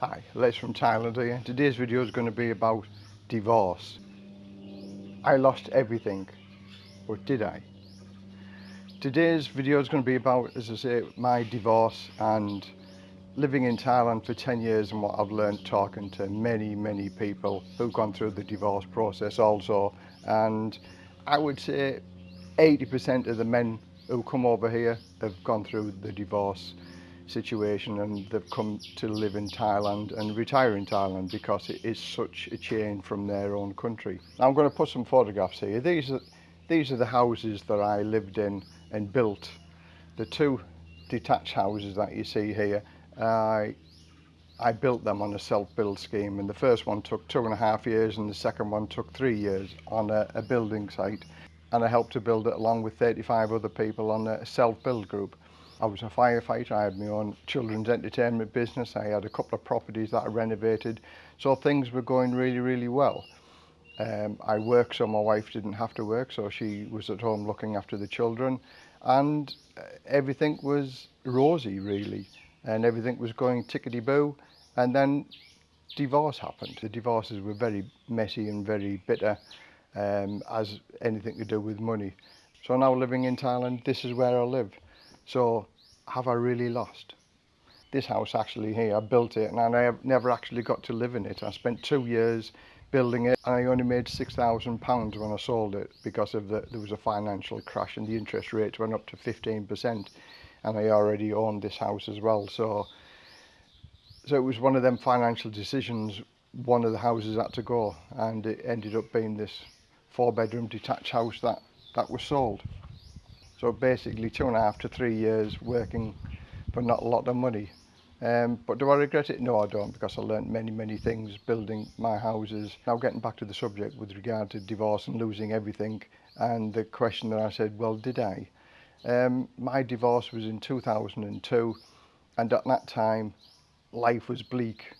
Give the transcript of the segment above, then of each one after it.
Hi, Les from Thailand here. Today's video is going to be about divorce. I lost everything, but did I? Today's video is going to be about, as I say, my divorce and living in Thailand for 10 years and what I've learned talking to many, many people who've gone through the divorce process also. And I would say 80% of the men who come over here have gone through the divorce situation and they've come to live in Thailand and retire in Thailand because it is such a change from their own country. I'm going to put some photographs here. These are, these are the houses that I lived in and built. The two detached houses that you see here, I, I built them on a self-build scheme and the first one took two and a half years and the second one took three years on a, a building site and I helped to build it along with 35 other people on a self-build group. I was a firefighter, I had my own children's entertainment business, I had a couple of properties that I renovated, so things were going really, really well. Um, I worked so my wife didn't have to work, so she was at home looking after the children, and uh, everything was rosy, really, and everything was going tickety-boo, and then divorce happened. The divorces were very messy and very bitter, um, as anything to do with money. So now living in Thailand, this is where I live. So have I really lost? This house actually here, I built it and I never actually got to live in it. I spent two years building it and I only made £6,000 when I sold it because of the, there was a financial crash and the interest rates went up to 15% and I already owned this house as well. So, so it was one of them financial decisions one of the houses had to go and it ended up being this four bedroom detached house that that was sold. So basically two and a half to three years working for not a lot of money. Um, but do I regret it? No, I don't, because I learned many, many things building my houses. Now getting back to the subject with regard to divorce and losing everything, and the question that I said, well, did I? Um, my divorce was in 2002, and at that time, life was bleak.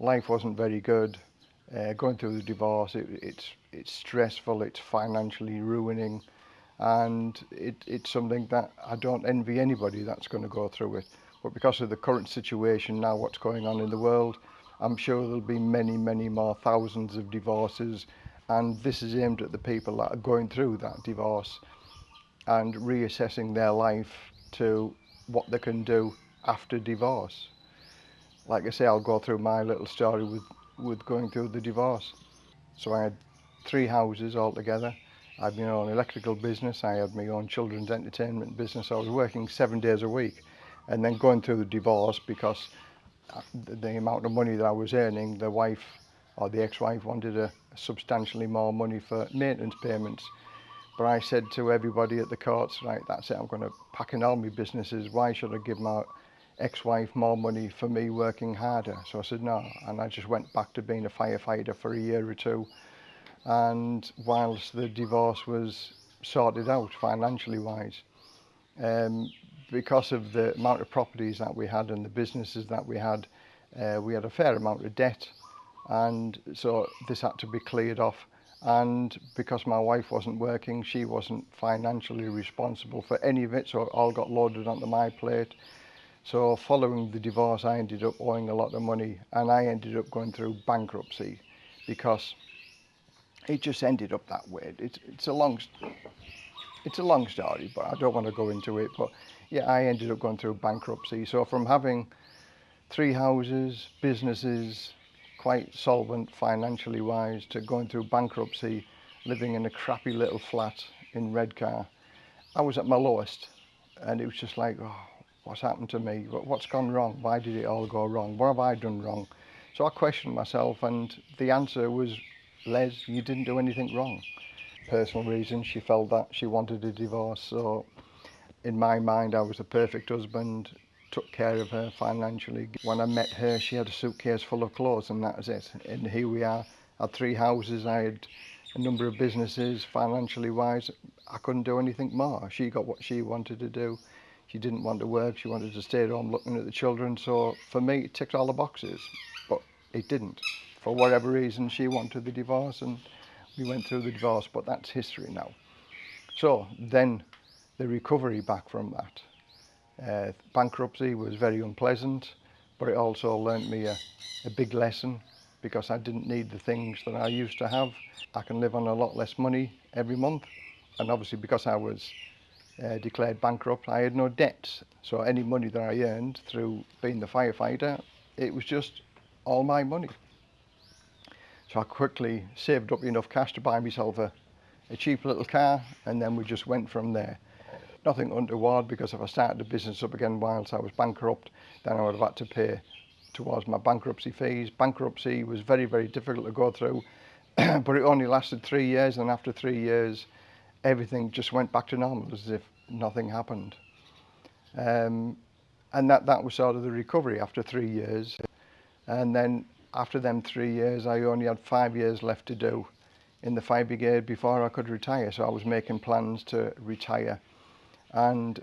Life wasn't very good. Uh, going through the divorce, it, it's, it's stressful, it's financially ruining and it, it's something that I don't envy anybody that's going to go through it. But because of the current situation now, what's going on in the world, I'm sure there'll be many, many more thousands of divorces and this is aimed at the people that are going through that divorce and reassessing their life to what they can do after divorce. Like I say, I'll go through my little story with, with going through the divorce. So I had three houses altogether I had my own electrical business, I had my own children's entertainment business. I was working seven days a week and then going through the divorce because uh, the amount of money that I was earning, the wife or the ex-wife wanted a substantially more money for maintenance payments. But I said to everybody at the courts, right, that's it, I'm going to pack in all my businesses. Why should I give my ex-wife more money for me working harder? So I said, no. And I just went back to being a firefighter for a year or two and whilst the divorce was sorted out financially wise um, because of the amount of properties that we had and the businesses that we had uh, we had a fair amount of debt and so this had to be cleared off and because my wife wasn't working she wasn't financially responsible for any of it so it all got loaded onto my plate so following the divorce I ended up owing a lot of money and I ended up going through bankruptcy because it just ended up that way. It's, it's a long, it's a long story, but I don't want to go into it. But yeah, I ended up going through bankruptcy. So from having three houses, businesses, quite solvent financially wise, to going through bankruptcy, living in a crappy little flat in Redcar, I was at my lowest, and it was just like, oh, what's happened to me? What's gone wrong? Why did it all go wrong? What have I done wrong? So I questioned myself, and the answer was Les, you didn't do anything wrong. Personal reasons, she felt that she wanted a divorce. So in my mind, I was the perfect husband, took care of her financially. When I met her, she had a suitcase full of clothes and that was it. And here we are, I had three houses, I had a number of businesses, financially wise, I couldn't do anything more. She got what she wanted to do. She didn't want to work, she wanted to stay at home looking at the children. So for me, it ticked all the boxes, but it didn't. for whatever reason she wanted the divorce and we went through the divorce, but that's history now. So then the recovery back from that. Uh, bankruptcy was very unpleasant, but it also learnt me a, a big lesson because I didn't need the things that I used to have. I can live on a lot less money every month. And obviously because I was uh, declared bankrupt, I had no debts. So any money that I earned through being the firefighter, it was just all my money. So I quickly saved up enough cash to buy myself a, a cheap little car and then we just went from there. Nothing untoward because if I started the business up again whilst I was bankrupt, then I would have had to pay towards my bankruptcy fees. Bankruptcy was very, very difficult to go through, but it only lasted three years and after three years, everything just went back to normal as if nothing happened. Um, and that, that was sort of the recovery after three years. And then after them three years, I only had five years left to do in the fire brigade before I could retire. So I was making plans to retire and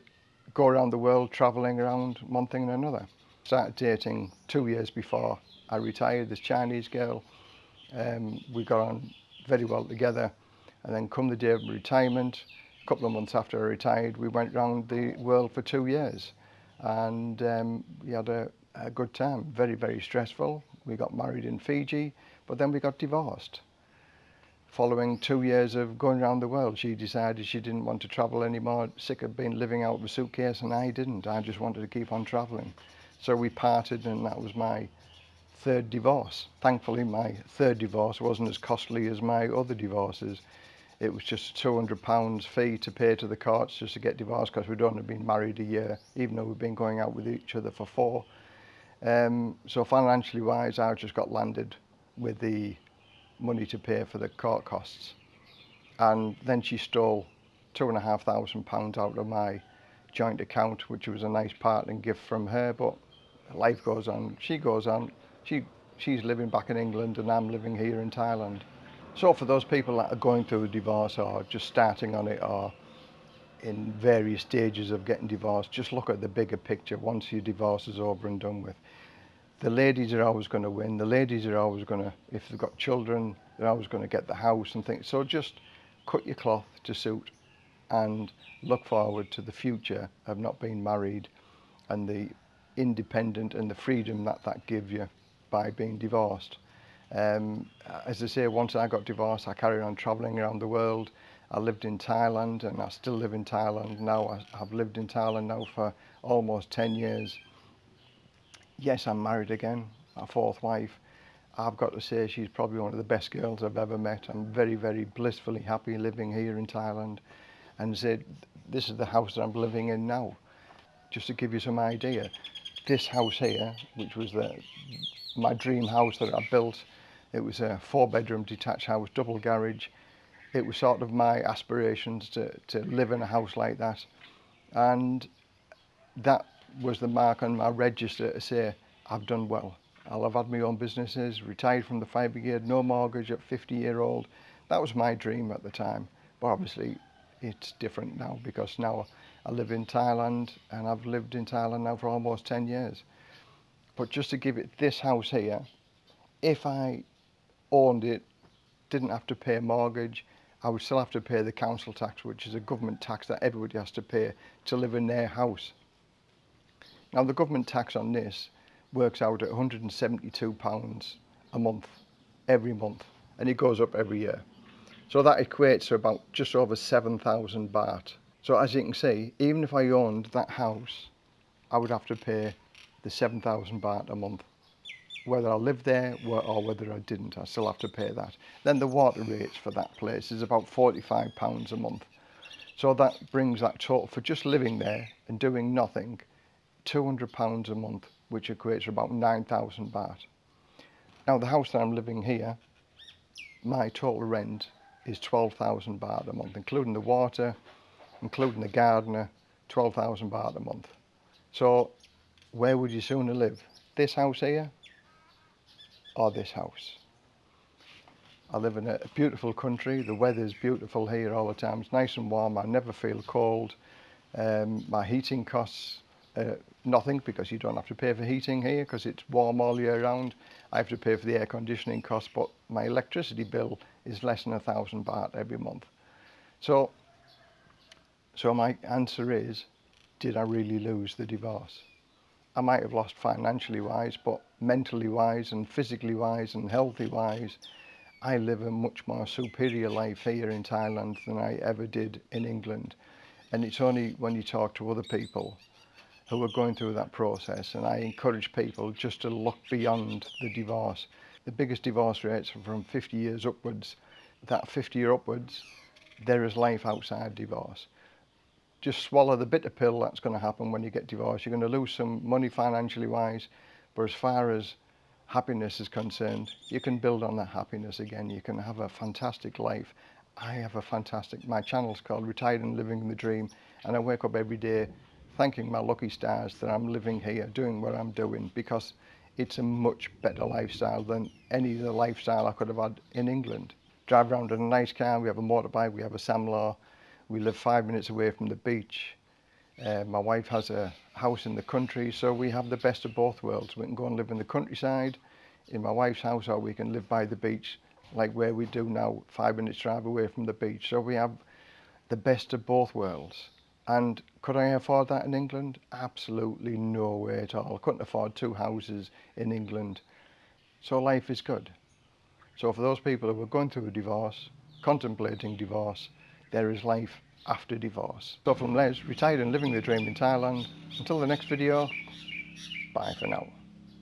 go around the world, traveling around one thing and another. Started dating two years before I retired, this Chinese girl. Um, we got on very well together. And then come the day of retirement, a couple of months after I retired, we went around the world for two years. And um, we had a, a good time, very, very stressful, we got married in Fiji, but then we got divorced. Following two years of going around the world, she decided she didn't want to travel anymore, sick of being living out of a suitcase, and I didn't. I just wanted to keep on traveling. So we parted, and that was my third divorce. Thankfully, my third divorce wasn't as costly as my other divorces. It was just £200 fee to pay to the courts just to get divorced because we'd only been married a year, even though we'd been going out with each other for four. Um, so financially wise, I've just got landed with the money to pay for the court costs. And then she stole two and a half thousand pounds out of my joint account, which was a nice parting gift from her. But life goes on. She goes on. She she's living back in England and I'm living here in Thailand. So for those people that are going through a divorce or just starting on it or in various stages of getting divorced, just look at the bigger picture once your divorce is over and done with. The ladies are always going to win. The ladies are always going to, if they've got children, they're always going to get the house and things. So just cut your cloth to suit and look forward to the future of not being married and the independent and the freedom that that gives you by being divorced. Um, as I say, once I got divorced, I carried on traveling around the world I lived in Thailand and I still live in Thailand now. I've lived in Thailand now for almost 10 years. Yes, I'm married again, my fourth wife. I've got to say she's probably one of the best girls I've ever met. I'm very, very blissfully happy living here in Thailand. And said, this is the house that I'm living in now. Just to give you some idea, this house here, which was the, my dream house that I built, it was a four bedroom detached house, double garage, it was sort of my aspirations to, to live in a house like that. And that was the mark on my register to say, I've done well. I'll have had my own businesses, retired from the fire brigade, no mortgage at 50 year old. That was my dream at the time. But obviously it's different now because now I live in Thailand and I've lived in Thailand now for almost 10 years. But just to give it this house here, if I owned it, didn't have to pay a mortgage, I would still have to pay the council tax, which is a government tax that everybody has to pay to live in their house. Now, the government tax on this works out at £172 a month, every month, and it goes up every year. So that equates to about just over 7,000 baht. So as you can see, even if I owned that house, I would have to pay the 7,000 baht a month. whether I lived there or whether I didn't. I still have to pay that. Then the water rates for that place is about £45 a month. So that brings that total for just living there and doing nothing, £200 a month, which equates to about 9,000 baht. Now the house that I'm living here, my total rent is 12,000 baht a month, including the water, including the gardener, 12,000 baht a month. So where would you sooner live? This house here or this house. I live in a beautiful country. The weather's beautiful here all the time. It's nice and warm. I never feel cold. Um, my heating costs uh, nothing because you don't have to pay for heating here because it's warm all year round. I have to pay for the air conditioning costs, but my electricity bill is less than a thousand baht every month. So, so my answer is, did I really lose the divorce? I might have lost financially wise, but mentally wise and physically wise and healthy wise, I live a much more superior life here in Thailand than I ever did in England. And it's only when you talk to other people who are going through that process. And I encourage people just to look beyond the divorce. The biggest divorce rates are from 50 years upwards. That 50 year upwards, there is life outside divorce just swallow the bitter pill that's going to happen when you get divorced. You're going to lose some money financially wise, but as far as happiness is concerned, you can build on that happiness again. You can have a fantastic life. I have a fantastic, my channel's called Retired and Living the Dream, and I wake up every day thanking my lucky stars that I'm living here, doing what I'm doing, because it's a much better lifestyle than any other lifestyle I could have had in England. Drive around in a nice car, we have a motorbike, we have a Samlar, we live five minutes away from the beach. Uh, my wife has a house in the country, so we have the best of both worlds. We can go and live in the countryside in my wife's house, or we can live by the beach, like where we do now, five minutes drive away from the beach. So we have the best of both worlds. And could I afford that in England? Absolutely no way at all. Couldn't afford two houses in England. So life is good. So for those people who are going through a divorce, contemplating divorce, there is life after divorce. So from Les, retired and living the dream in Thailand. Until the next video, bye for now.